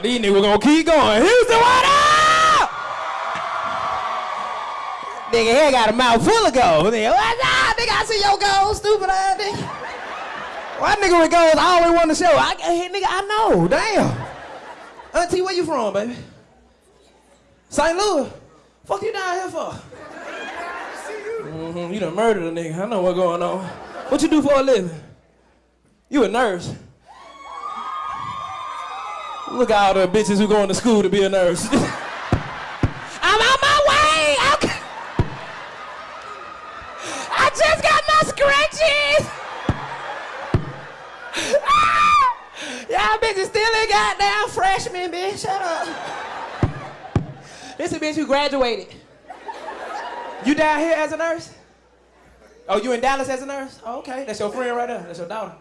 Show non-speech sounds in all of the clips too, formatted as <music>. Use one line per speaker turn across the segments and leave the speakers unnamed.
Oh, these niggas gonna keep going. Houston, what up? Nigga here got a mouth full of gold. Nigga, up? Nigga, I see your gold, stupid ass nigga. Why nigga with gold always want to show? I, nigga, I know. Damn. Auntie, where you from, baby? St. Louis. Fuck you down here for? Mm-hmm, you done murdered a nigga. I know what's going on. What you do for a living? You a nurse. Look at all the bitches who going to school to be a nurse. <laughs> I'm on my way. Okay. I just got my scratches. Ah! Y'all bitches still ain't goddamn freshman, bitch. Shut up. This is a bitch who graduated. You down here as a nurse? Oh, you in Dallas as a nurse? Oh, okay. That's your friend right there. That's your daughter.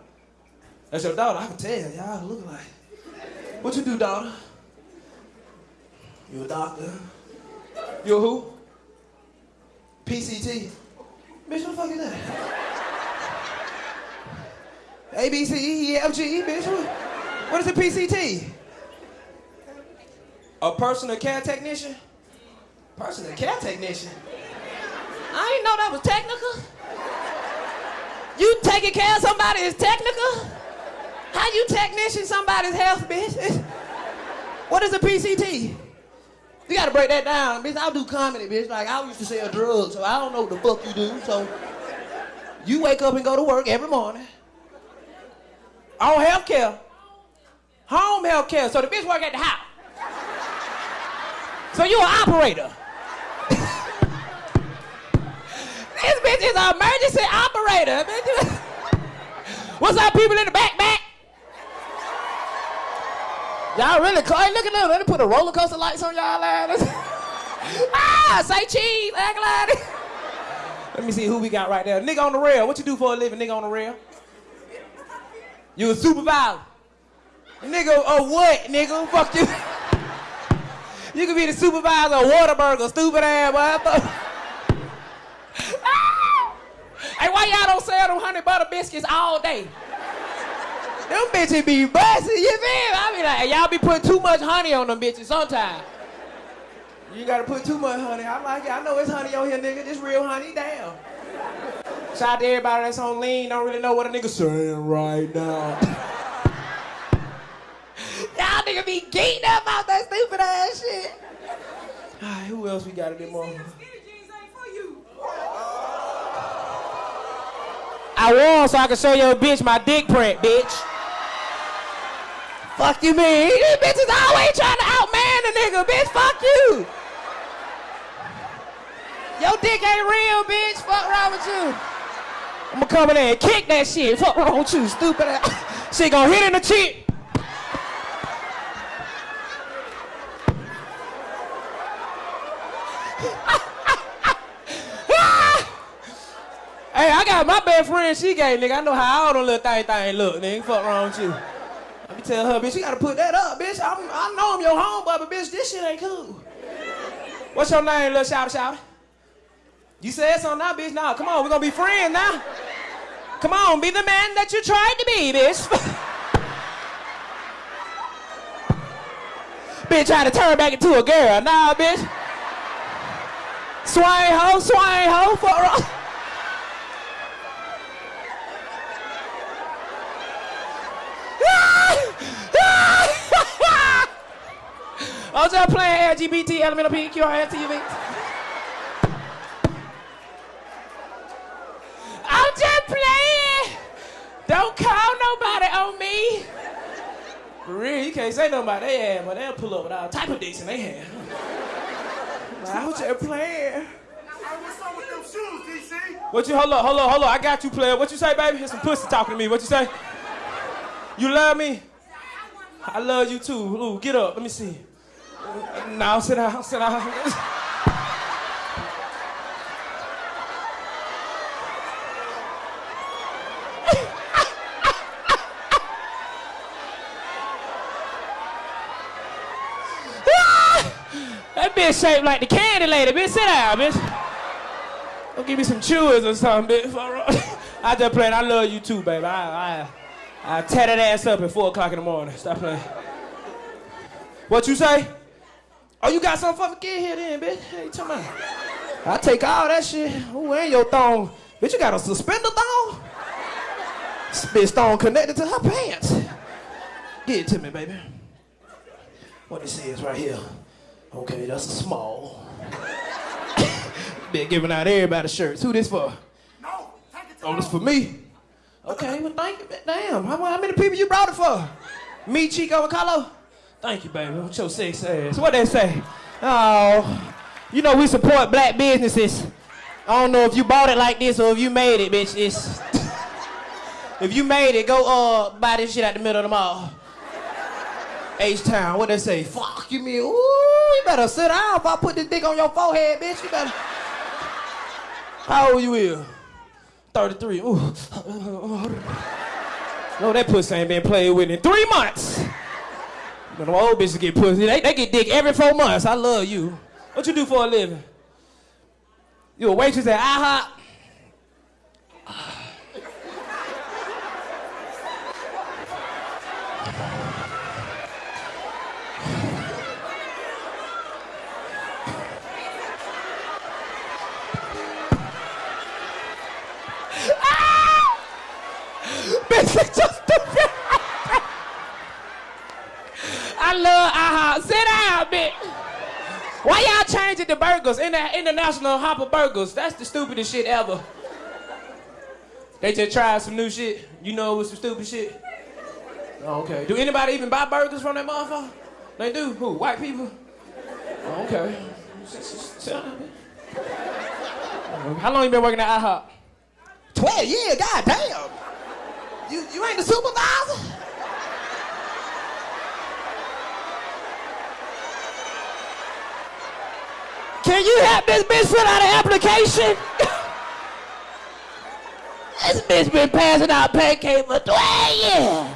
That's your daughter. I can tell. Y'all look like. What you do, daughter? You a doctor? You a who? PCT. Bitch, what the fuck is that? A, B, C, E, F, G, E, bitch. What, what is a PCT? A personal care technician? Personal care technician? I didn't know that was technical. You taking care of somebody is technical? How you technician somebody's health, bitch? What is a PCT? You gotta break that down, bitch. I do comedy, bitch. Like I used to sell drugs, so I don't know what the fuck you do. So you wake up and go to work every morning. On health care. Home health care. So the bitch work at the house. So you an operator. <laughs> this bitch is an emergency operator. Bitch. <laughs> What's up, people in the back, back? Y'all really close. Look at them. Let me put a roller coaster lights on y'all ass. <laughs> ah, say cheese, act like. Let me see who we got right there. Nigga on the rail. What you do for a living, nigga on the rail? You a supervisor. Nigga, oh what, nigga? Fuck you. <laughs> You could be the supervisor of Whataburger, stupid ass boy. <laughs> Ah! Hey, why y'all don't sell them honey butter biscuits all day? Them bitches be busting, you feel me? I be like, y'all be putting too much honey on them bitches sometimes. You gotta put too much honey. I like it. I know it's honey on here, nigga. This real honey, damn. Shout out to everybody that's on lean, don't really know what a nigga saying right now. <laughs> Y'all nigga be geeked up about that stupid ass shit. Alright, who else we got in there, more? I won so I can show your bitch my dick print, bitch. Fuck you mean? These bitches always trying to outman a nigga, bitch. Fuck you. Your dick ain't real, bitch. Fuck wrong with you. I'ma come in there and kick that shit. Fuck wrong with you, stupid ass. <laughs> She gonna hit in the cheek. <laughs> Hey, I got my best friend, she gay, nigga. I know how all them little thing thing look, nigga. Fuck wrong with you. Tell her, bitch, you gotta put that up, bitch. I'm, I know I'm your homeboy, but bitch, this shit ain't cool. What's your name, little shout shout? You said something now, bitch. Now, come on, we're gonna be friends now. Come on, be the man that you tried to be, bitch. <laughs> bitch try to turn back into a girl. Nah, bitch. Swine hoe, swine hoe, fuck wrong. I was just playing LGBT, elemental P, Q, R, S, T, U, V. I'm just playing. Don't call nobody on me. For real, you can't say nobody they have, but they'll pull up with all type of dicks in their hand. I was just playing.
What's up with them shoes, DC?
What you, hold up, hold up, hold up. I got you, player. What you say, baby? Here's some pussy talking to me. What you say? You love me? I love you too. Ooh, get up. Let me see. Now sit down, sit down. that bitch shaped like the candy lady, bitch. Sit down, bitch. Go give me some chewers or something, bitch. I just playing. I love you too, baby. I, I, I tear that ass up at 4 o'clock in the morning. Stop playing. What you say? Oh, you got something for me? Get here then, bitch. Hey, you talking about? I take all that shit. Who ain't your thong? Bitch, you got a suspender thong? This bitch thong connected to her pants. Get it to me, baby. What it says right here. Okay, that's a small. <coughs> Been giving out everybody shirts. Who this for?
No, take it to
Oh, this for me. Okay, well, thank you. Damn, how, how many people you brought it for? Me, Chico, and Carlo? Thank you, baby. What's your six ass? What they say? Oh, you know we support black businesses. I don't know if you bought it like this or if you made it, bitch. It's <laughs> if you made it, go uh buy this shit at the middle of the mall. H Town, what they say? Fuck you, me. Ooh, you better sit down if I put this dick on your forehead, bitch. You better. How old you is? 33. Ooh. <laughs> No, that pussy ain't been played with in three months. When them old bitches get pussy, they, they get dick every four months. I love you. What you do for a living? You a waitress at IHOP? Bitch, it's just stupid. I love IHOP. Sit down, bitch. Why y'all changing the burgers? In the international hopper burgers. That's the stupidest shit ever. They just tried some new shit. You know it was some stupid shit. Oh, okay. Do anybody even buy burgers from that motherfucker? They do. Who? White people? Oh, okay. How long you been working at IHOP? 12 years, god damn. You, you ain't the supervisor? Can you help this bitch fill out an application? <laughs> this bitch been passing out pancakes for 12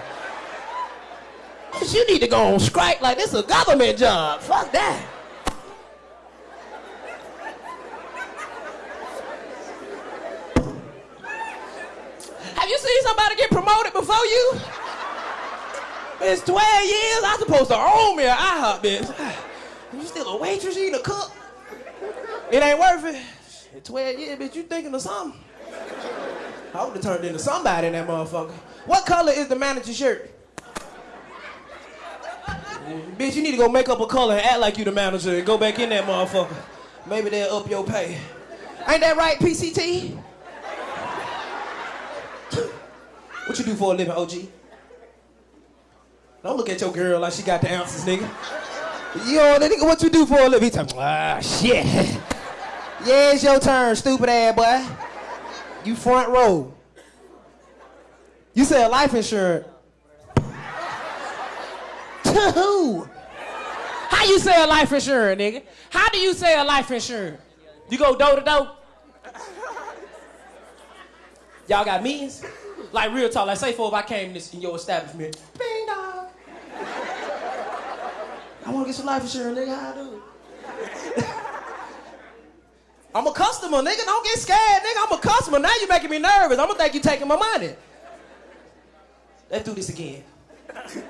years. You need to go on strike like this is a government job. Fuck that. Have you seen somebody get promoted before you? It's 12 years. I'm supposed to own me an IHOP, bitch. You still a waitress? You ain't a cook? It ain't worth it. At 12 years, bitch, you thinking of something? I would have turned into somebody in that motherfucker. What color is the manager's shirt? Bitch, you need to go make up a color and act like you the manager and go back in that motherfucker. Maybe they'll up your pay. Ain't that right, PCT? <coughs> What you do for a living, OG? Don't look at your girl like she got the answers, nigga. Yo, nigga, what you do for a living? He talking, ah, shit. Yeah, it's your turn, stupid ass boy. You front row. You sell life insurance. <laughs> to who? How you sell life insurance, nigga? How do you sell life insurance? You go door to door? Y'all got meetings? Like real talk, like say for if I came in, this, in your establishment, bing dong. I want to get some life insurance, nigga. How I do? <laughs> I'm a customer, nigga. Don't get scared, nigga. I'm a customer. Now you're making me nervous. I'm gonna think you're taking my money. Let's do this again. <laughs>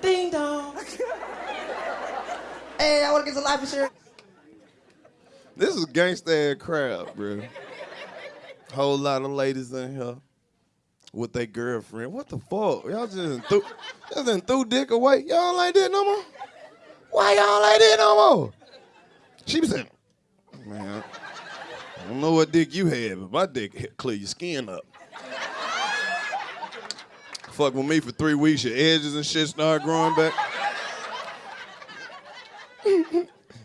Ding dong. <laughs> hey, I want to get some life insurance.
This is gangsta crowd, bro. Whole lot of ladies in here with their girlfriend. What the fuck? Y'all just threw, just threw dick away. Y'all like that no more? Why y'all like that no more? She be saying, man, I don't know what dick you had, but my dick clear your skin up. Fuck with me for three weeks, your edges and shit start growing back.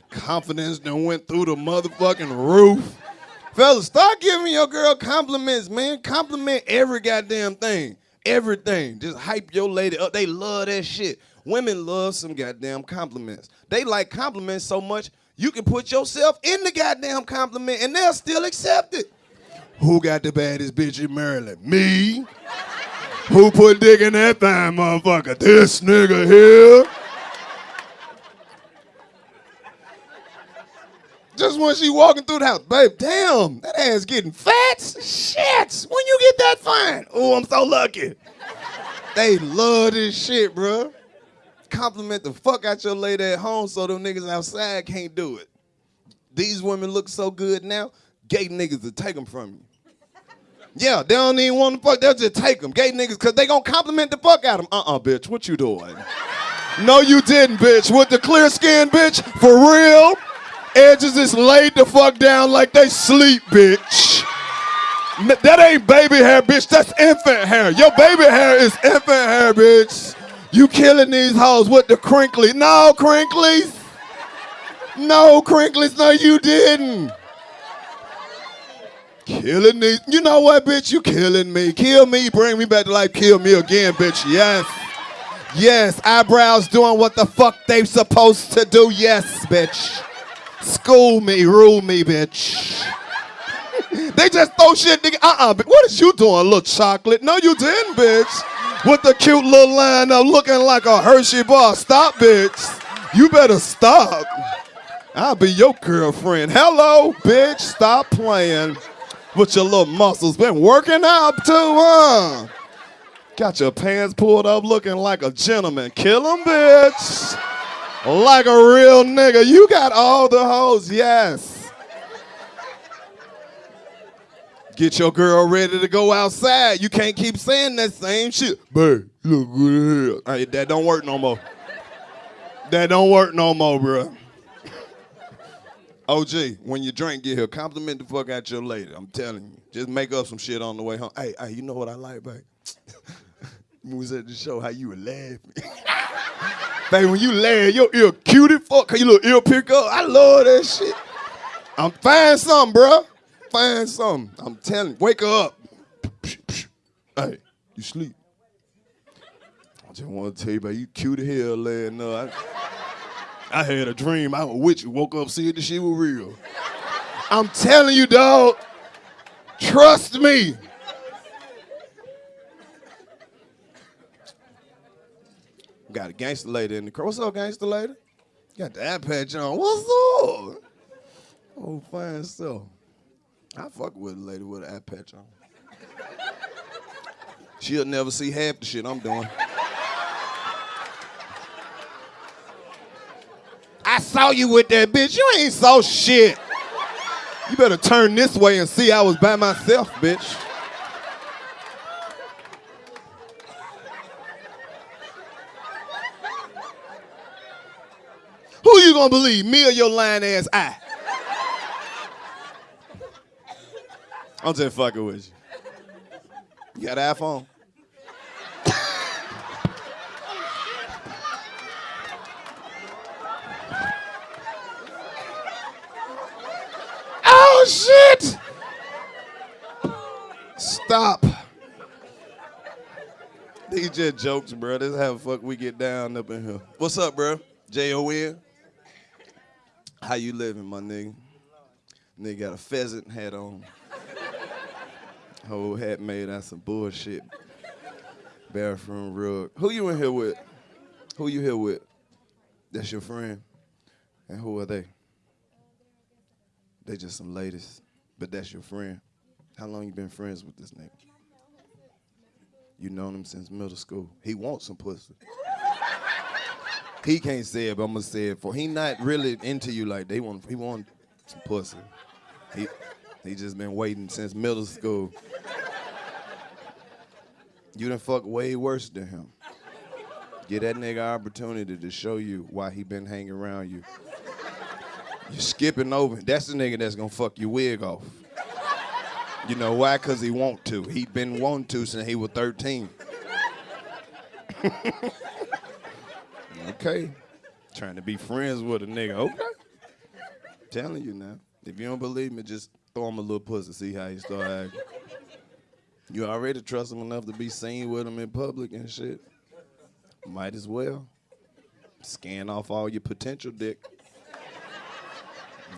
Confidence done went through the motherfucking roof. Fellas, start giving your girl compliments, man. Compliment every goddamn thing. Everything. Just hype your lady up. They love that shit. Women love some goddamn compliments. They like compliments so much, you can put yourself in the goddamn compliment and they'll still accept it. Who got the baddest bitch in Maryland? Me. Who put dick in that thing, motherfucker? This nigga here. Just when she walking through the house, babe, damn, that ass getting fat. Shit, when you get that fine? Oh, I'm so lucky. they love this shit, bruh. Compliment the fuck out your lady at home so them niggas outside can't do it. These women look so good now, gay niggas will take them from you. Yeah, they don't even want to fuck, they'll just take them. Gay niggas, cause they gonna compliment the fuck out of them. Uh-uh, bitch, what you doing? no, you didn't, bitch. With the clear skin, bitch, for real. Edges just laid the fuck down like they sleep, bitch. That ain't baby hair, bitch. That's infant hair. Your baby hair is infant hair, bitch. You killing these hoes with the crinkly. No, crinklies. No, crinklies. No, you didn't. Killing these. You know what, bitch? You killing me. Kill me. Bring me back to life. Kill me again, bitch. Yes. Yes. Eyebrows doing what the fuck they supposed to do. Yes, bitch. School me. Rule me, bitch. They just throw shit, nigga. Uh-uh. What is you doing, little chocolate? No, you didn't, bitch. With the cute little line up looking like a Hershey bar. Stop, bitch. You better stop. I'll be your girlfriend. Hello, bitch. Stop playing with your little muscles. Been working out too, huh? Got your pants pulled up looking like a gentleman. Kill him, bitch. Like a real nigga. You got all the hoes, yes. Get your girl ready to go outside. You can't keep saying that same shit. Babe, you look good. Hey, that don't work no more. That don't work no more, bruh. <laughs> OG, when you drink, get here. Compliment the fuck out your lady. I'm telling you. Just make up some shit on the way home. Hey, hey, you know what I like, babe? <laughs> we was at the show, how you were laughing. <laughs> baby, when you laugh, your ear cute as fuck, cause your little ear pick up. I love that shit. I'm find something, bruh. Find something. I'm telling you. Wake up. Hey, you sleep. I just want to tell you, about you cute as hell last night. I had a dream. I was with you. Woke up, see the shit was real. I'm telling you, dog. Trust me. Got a gangster lady in the car. What's up, gangster lady? Got the eye patch on. What's up? Oh, fine stuff. I fuck with a lady with an eye patch on. She'll never see half the shit I'm doing. I saw you with that bitch. You ain't saw shit. You better turn this way and see I was by myself, bitch. Who you gonna believe, me or your lying ass eye? I'm just fucking with you. You got an iPhone? Oh shit! Stop. These just jokes, bro. This is how the fuck we get down up in here. What's up, bro? J-O-N? How you living, my nigga? Nigga got a pheasant hat on. Whole hat made out some bullshit. Bathroom rug. Who you in here with? Who you here with? That's your friend? And who are they? They just some ladies, but that's your friend. How long you been friends with this nigga? You known him since middle school. He wants some pussy. he can't say it, but I'm gonna say it for. He not really into you like they want. He want some pussy. He he just been waiting since middle school. You done fuck way worse than him. Get that nigga opportunity to show you why he been hanging around you. You skipping over. That's the nigga that's gonna fuck your wig off. You know why? Cause he want to. He been wanting to since he was 13. <laughs> okay. Trying to be friends with a nigga. Okay. Telling you now. If you don't believe me, just throw him a little pussy, see how he start acting. You already trust him enough to be seen with him in public and shit. Might as well. Scan off all your potential dick.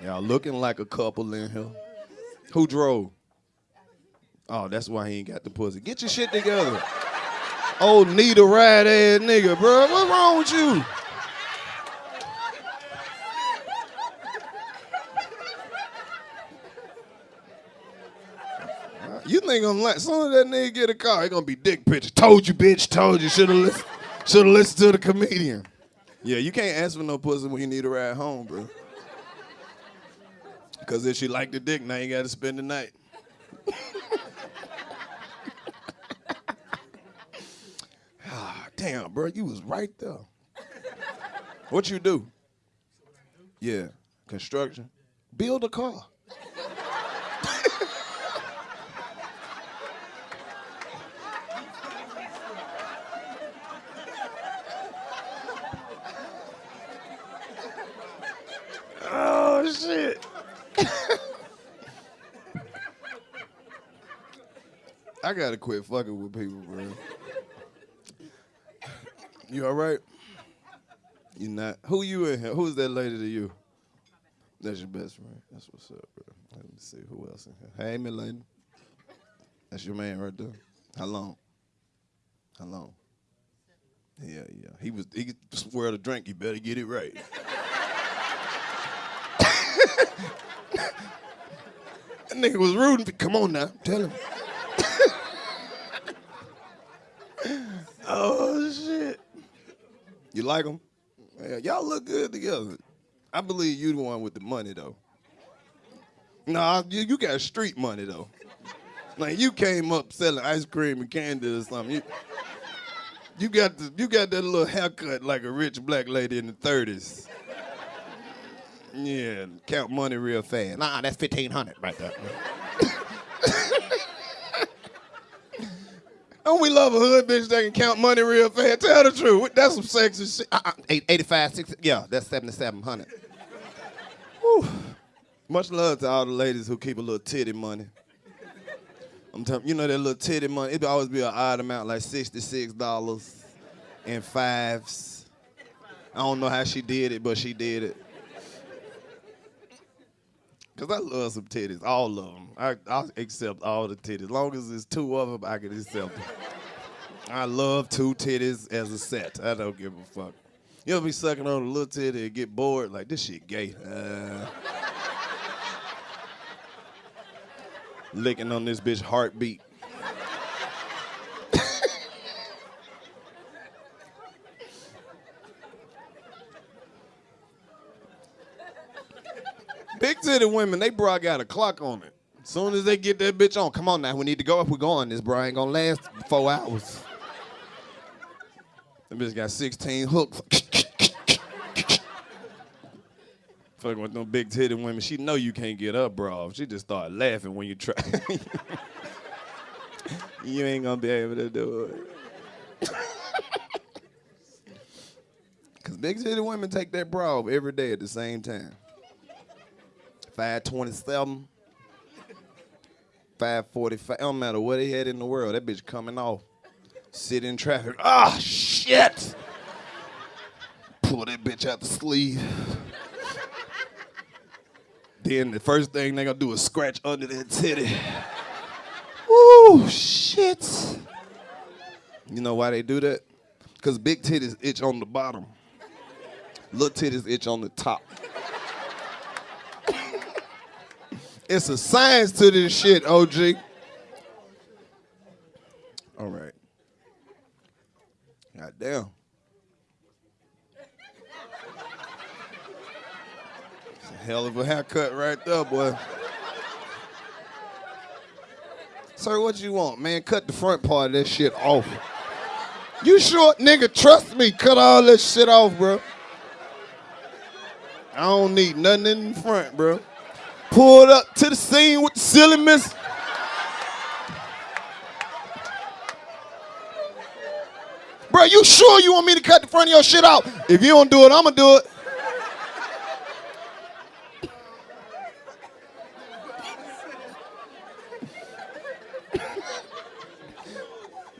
Y'all looking like a couple in here. Who drove? Oh, that's why he ain't got the pussy. Get your shit together. Old need a ride ass nigga, bro. What's wrong with you? Think I'm like, soon as that nigga get a car, he gonna be dick pictures. Told you, bitch. Told you. Should have listened. Should have listened to the comedian. Yeah, you can't ask for no pussy when you need a ride home, bro. Cause if she like the dick, now you gotta spend the night. <laughs> ah, damn, bro, you was right there. What you do? Yeah, construction. Build a car. Shit. I gotta quit fucking with people, bro. You all right? You not? Who you in here? Who's that lady to you? That's your best friend. That's what's up, bro. Let me see who else in here. Hey, Milady. That's your man right there. How long? How long? Yeah, yeah. He was. He swear to drink. You better get it right. That nigga was rooting. For, come on now, tell him. oh shit. You like him? Yeah, y'all look good together. I believe you the one with the money though. Nah, you, you got street money though. Like you came up selling ice cream and candy or something. You, you got the, you got that little haircut like a rich black lady in the 30s. Yeah, count money real fast. Nah, that's 1500 right there. <laughs> Don't we love a hood bitch that can count money real fast? Tell the truth. That's some sexy shit. Uh-uh. 85, 60, yeah, that's 7700. Whew. Much love to all the ladies who keep a little titty money. I'm telling you know that little titty money, it'd always be an odd amount, like $66 and fives. I don't know how she did it, but she did it. Cause I love some titties, all of them. I I accept all the titties, as long as it's two of them, I can accept them. I love two titties as a set. I don't give a fuck. You ever be sucking on a little titty and get bored? Like this shit gay. Uh, licking on this bitch heartbeat. Titty women, they bra got a clock on it. As soon as they get that bitch on, come on now, we need to go. If we go on, this bra ain't gonna last four hours. That bitch got 16 hooks. <laughs> Fucking with them big titty women, she know you can't get up, bro. She just start laughing when you try. <laughs> you ain't gonna be able to do it. <laughs> Cause big titty women take that bra every day at the same time. 527, 545. It don't matter what they had in the world. That bitch coming off. Sit in traffic. Ah, shit. Pull that bitch out the sleeve. then the first thing they gonna do is scratch under that titty. Ooh, shit. You know why they do that? Because big titties itch on the bottom. Little titties itch on the top. It's a science to this shit, OG. All right. God damn. It's a hell of a haircut right there, boy. Sir, what you want, man? Cut the front part of that shit off. You short nigga, trust me, cut all that shit off, bro. I don't need nothing in the front, bro. Pulled up to the scene with the silly miss. Bro, you sure you want me to cut the front of your shit out? If you don't do it, I'ma do it.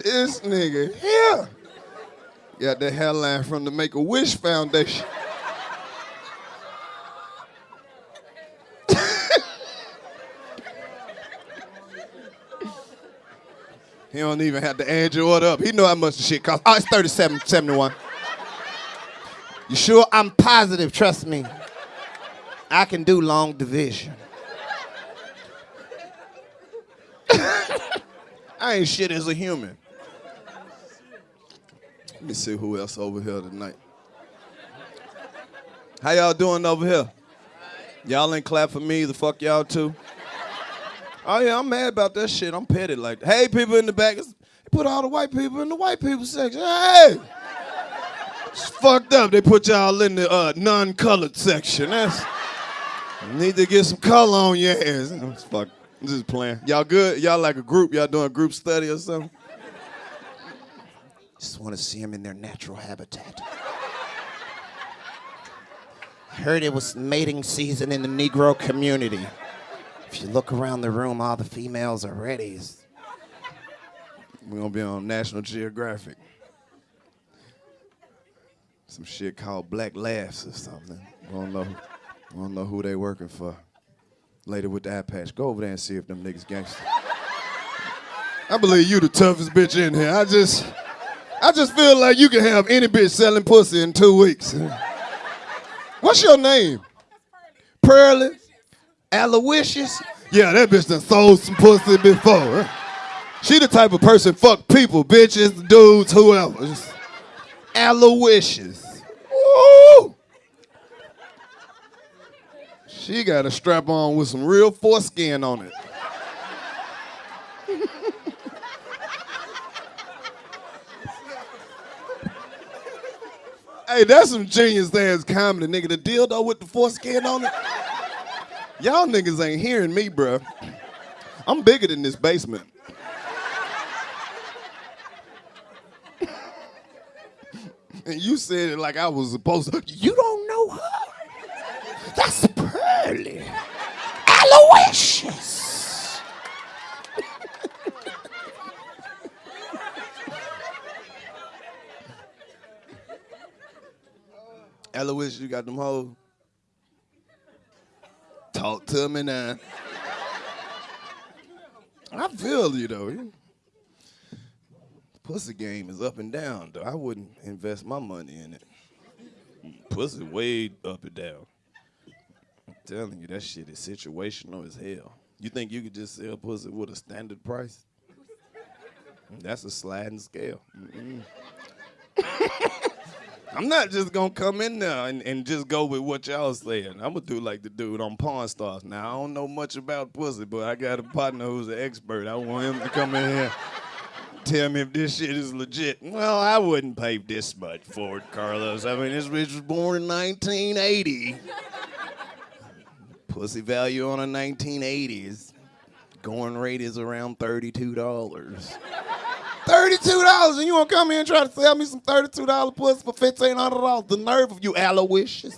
this nigga here got the hairline from the Make a Wish Foundation. He don't even have to add your order up. He know how much the shit costs. Oh, it's 37.71. You sure? I'm positive, trust me. I can do long division. <laughs> I ain't shit as a human. Let me see who else over here tonight. How y'all doing over here? Y'all ain't clap for me. The fuck y'all too. Oh yeah, I'm mad about that shit. I'm petty like, hey, people in the back, put all the white people in the white people section. Hey, it's fucked up. They put y'all in the uh, non-colored section. That's need to get some color on your ass. It's fuck. I'm playing. Y'all good? Y'all like a group? Y'all doing a group study or something?
Just want to see them in their natural habitat. I heard it was mating season in the Negro community. If you look around the room, all the females are ready.
We're gonna be on National Geographic. Some shit called Black Laughs or something. We don't know. We don't know who they working for. Lady with the eye patch. Go over there and see if them niggas gangster. I believe you the toughest bitch in here. I just, I just feel like you can have any bitch selling pussy in two weeks. What's your name? Pearly? Aloysius? Yeah, that bitch done sold some pussy before. She the type of person fuck people, bitches, dudes, whoever. Just Aloysius. Woo! She got a strap on with some real foreskin on it. hey, that's some genius ass comedy, nigga. The dildo with the foreskin on it. Y'all niggas ain't hearing me, bruh. I'm bigger than this basement. And you said it like I was supposed to. You don't know her? That's Pearly. Aloysius. Aloysius, you got them hoes? Talk to me now. I feel you though. Pussy game is up and down though. I wouldn't invest my money in it. Pussy way up and down. I'm telling you, that shit is situational as hell. You think you could just sell pussy with a standard price? That's a sliding scale. Mm-mm. I'm not just gonna come in there and, and just go with what y'all saying. I'm gonna do like the dude on Pawn Stars. Now I don't know much about pussy, but I got a partner who's an expert. I want him to come in here, tell me if this shit is legit. Well, I wouldn't pay this much for it, Karlous. I mean, this bitch was born in 1980. Pussy value on a 1980s. Going rate is around $32. Thirty-two dollars, and you want to come here and try to sell me some thirty-two dollar pussy for fifteen hundred dollars? The nerve of you, Aloysius!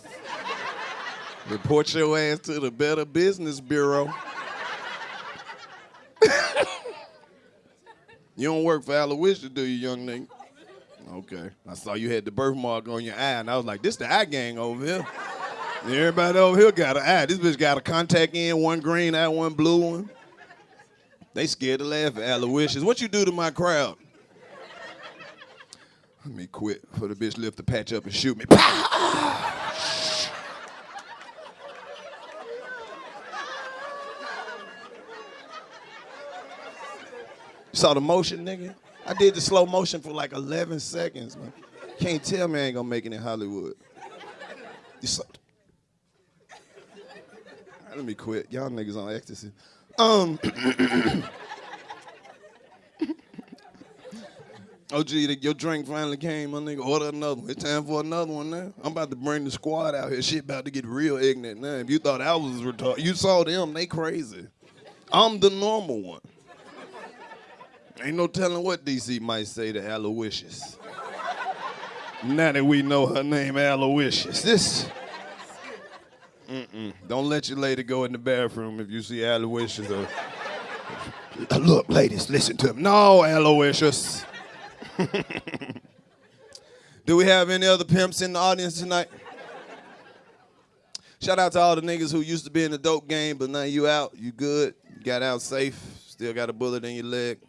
<laughs> Report your ass to the Better Business Bureau. <laughs> you don't work for Aloysius, do you, young nigga? Okay, I saw you had the birthmark on your eye, and I was like, "This the eye gang over here." Everybody over here got an eye. This bitch got a contact in, one green eye, one blue one. They scared to laugh at Aloysius. What you do to my crowd? Let me quit for the bitch lift the patch up and shoot me. Saw the motion, nigga? I did the slow motion for like 11 seconds, man. Can't tell me I ain't gonna make it in Hollywood. Saw- Let me quit. Y'all niggas on ecstasy. Um. <clears throat> Oh, gee, your drink finally came, my nigga. Order another one. It's time for another one now. I'm about to bring the squad out here. Shit about to get real ignorant now. If you thought I was retarded, you saw them. They crazy. I'm the normal one. Ain't no telling what DC might say to Aloysius. now that we know her name Aloysius. This. Mm-mm. Don't let your lady go in the bathroom if you see Aloysius. Or... Look, ladies, listen to him. No, Aloysius. <laughs> Do we have any other pimps in the audience tonight? Shout out to all the niggas who used to be in the dope game, but now you out, you good, you got out safe, still got a bullet in your leg.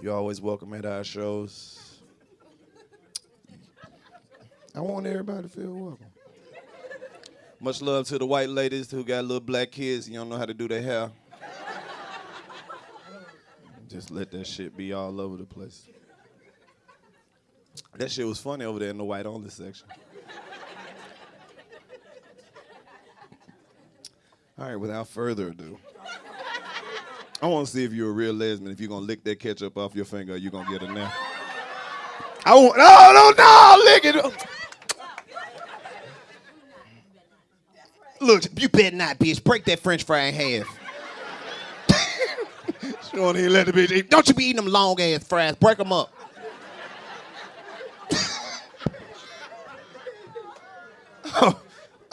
You're always welcome at our shows. I want everybody to feel welcome. Much love to the white ladies who got little black kids, you don't know how to do their hair. Just let that shit be all over the place. That shit was funny over there in the white only section.
All right, without further ado, I want to see if you're a real lesbian. If you're gonna lick that ketchup off your finger, you're gonna get it now. I want. No, no, no! Lick it.
Look, you better not, bitch. Break that French fry in half. <laughs>
She don't even let the bitch eat.
Don't you be eating them long ass fries. Break them up.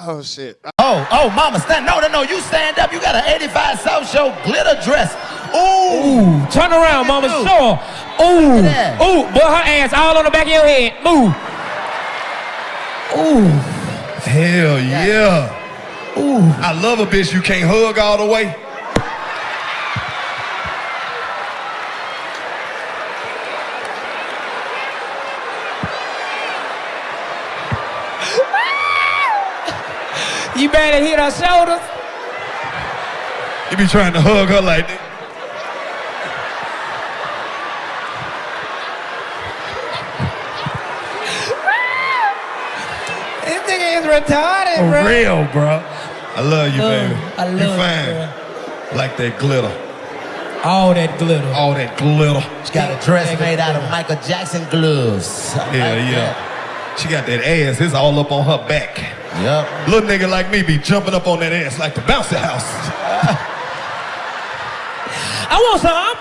Oh shit.
Oh, oh, mama, stand. No, no, no. You stand up. You got an 85 South Show glitter dress. Ooh.
Ooh, turn around, mama. Show her. Ooh, ooh, boy, her ass all on the back of your head. Move. Ooh,
Hell yeah. Ooh. I love a bitch you can't hug all the way.
You better hit her shoulders.
You be trying to hug her like that.
This nigga is retarded,
For
bro.
real, bro. I love you,
Uh,
baby.
I love
you
you,
fine. Like that glitter.
All that glitter.
All that glitter.
She got a dress made out of Michael Jackson gloves. I
Yeah,
like
yeah.
that.
She got that ass. It's all up on her back.
Yup.
Little nigga like me be jumping up on that ass like the bouncy house. <laughs>
I want some.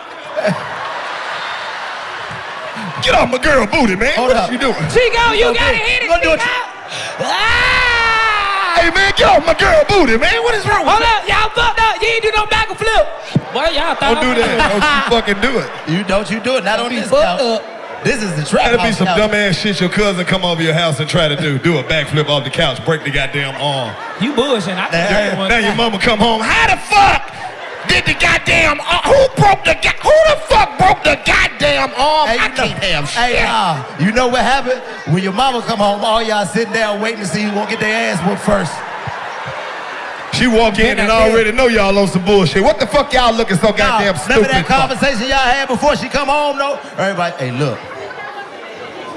Get off my girl booty, man.
Hold
what
up.
you doing?
Chico, you
gonna
gotta hit it.
You do it.
Chico. Ah!
Hey, man, get off my girl booty, man. What is wrong with
Hold
you?
up, y'all fucked up. You ain't do no back and flip. Boy, y'all thought
Don't do that. Don't you <laughs> fucking do it.
You don't you do it. Not on
be
this
fucked
couch.
Up.
This is the trap
That'll be some
couch.
dumbass shit your cousin come over your house and try to do. Do a backflip off the couch, break the goddamn arm.
You bullshitting. I
Now-
did one
Now your
time.
mama come home. How the fuck did the goddamn arm? Who broke the go- Who the fuck broke the goddamn arm?
Hey,
I
you know,
can't have shit.
hey, uh, you know what happened? When your mama come home, all y'all sitting down waiting to see who gonna get their ass whooped first.
She walk in and
I
already know y'all on some bullshit. What the fuck y'all looking so goddamn
Nah,
stupid
remember that conversation y'all had before she come home, though? Everybody, hey, look,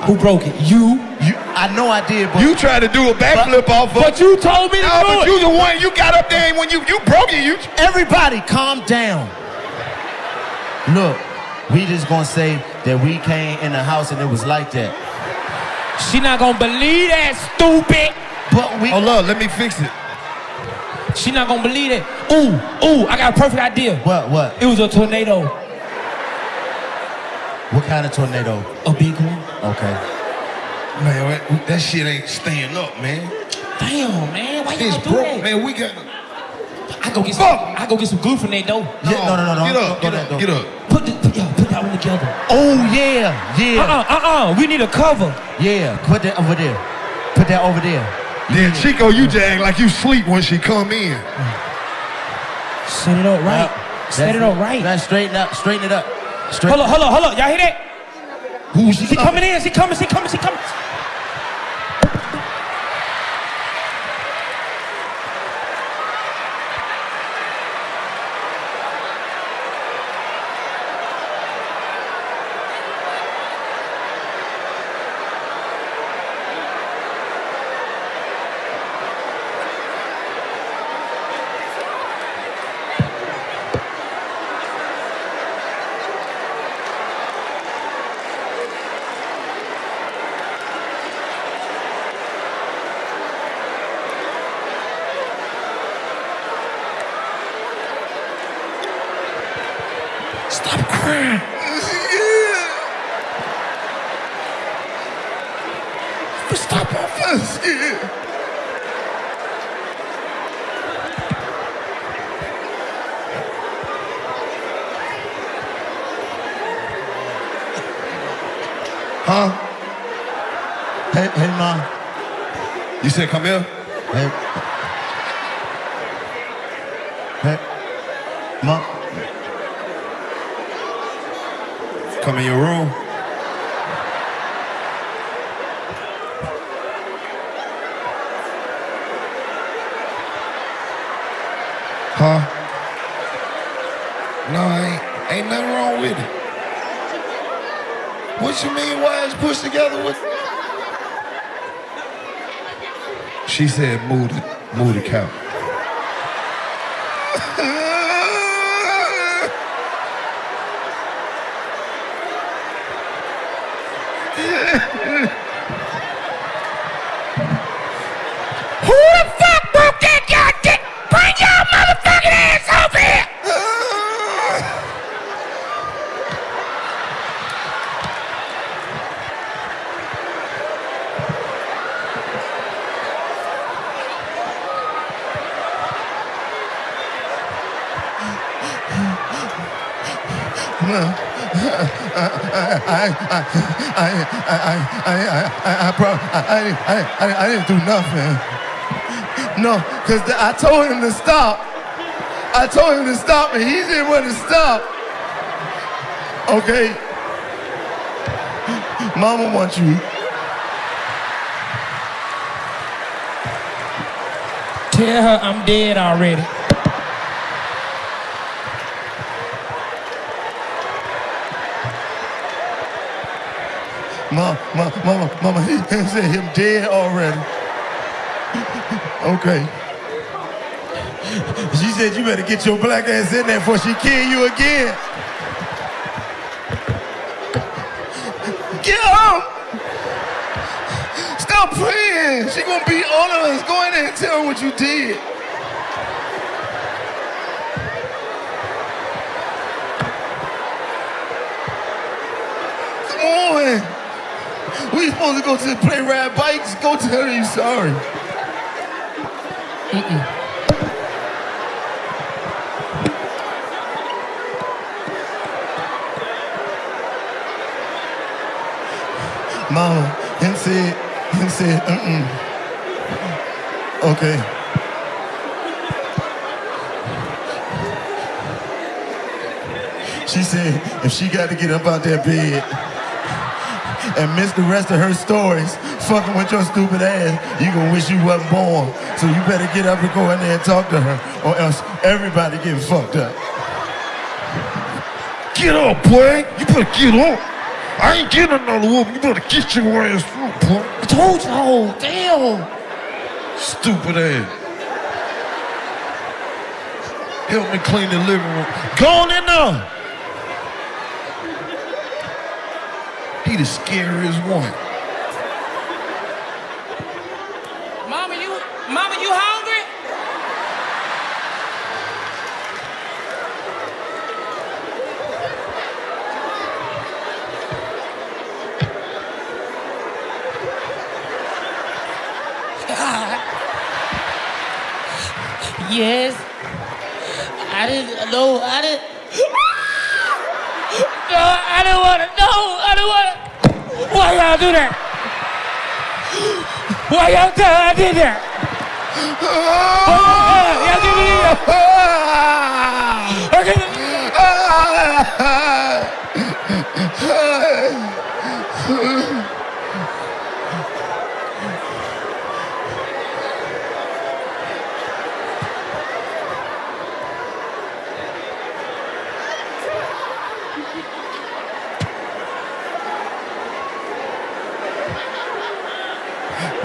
Who broke it? You.
you, I know I did, but
You tried to do a backflip off of.
But you told me to
No,
do
but
it.
you the one. You got up there and when you you broke it. You
everybody calm down. Look, we just gonna say that we came in the house and it was like that.
She not gonna believe that, stupid.
But we,
hold up. Let me fix it.
She not gonna believe it. Ooh, ooh, I got a perfect idea.
what, what?
It was a tornado.
What kind of tornado?
A big one.
Okay.
Man, that, that shit ain't staying up, man.
Damn, man. Why y'all do
broke,
that?
man. We got.
I go get some.
Fuck.
I go get some glue from that though.
Yeah, no, no, no, no.
Get up, get up, get up.
Put the, put, yeah, put that one together.
Oh yeah, yeah,
Uh-uh, uh-uh. We need a cover.
yeah. Put that over there. Put that over there.
Then Chico, you just act like you sleep when she come in.
Set it up right. Set it up right.
Now straighten up, straighten it up. Straighten
Hold up, hold up, hold up. Y'all hear that?
Who she
She coming in. Coming. She coming. She coming.
Stop crying. Stop all first. Huh?
Hey, hey, mom.
You said come here?
Hey. Hey. Mom.
Come in your room. Huh? No, ain't ain't nothing wrong with it. What you mean why it's pushed together with? She said move the move the couch.
Who the fuck broke that goddamn? Bring your motherfucking ass over here!
I, bro, I, I, I, didn't do nothing. No, because I told him to stop. I told him to stop, and he didn't want to stop. Okay. Mama wants you.
Tell her I'm dead already.
Mama, mama, mama, mama, he said him dead already. Okay. She said you better get your black ass in there before she kill you again. Get up! Stop playing. She gonna beat all of us. Go in there and tell her what you did. Come on. We supposed to go to the play ride bikes. Go tell her you sorry. Mama, him said, him said, mm-mm. Okay. She said if she got to get up out that bed and miss the rest of her stories fucking with your stupid ass, you gonna wish you wasn't born. So you better get up and go in there and talk to her, or else everybody getting fucked up.
Get up, boy! You better get up! I ain't getting another whoop. You better get your ass up, boy.
I told you, oh, damn.
Stupid ass. Help me clean the living room. Go on in there. The scariest one.
Mama, you, mama, you hungry? <laughs> Yes. I didn't know. I didn't. Y'all do that? Why y'all tell I did that? Why y'all, y'all give me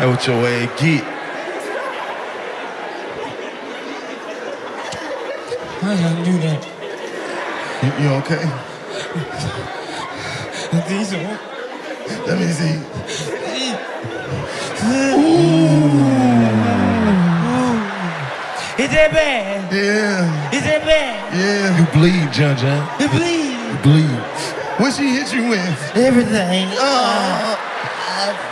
That what your way get.
Why y'all do that?
You, you okay?
These are.
Let me see. Ooh.
Is that bad?
Yeah,
Is that bad?
yeah.
You bleed, John John.
You bleed.
You bleed.
What she hit you with?
Everything.
Uh,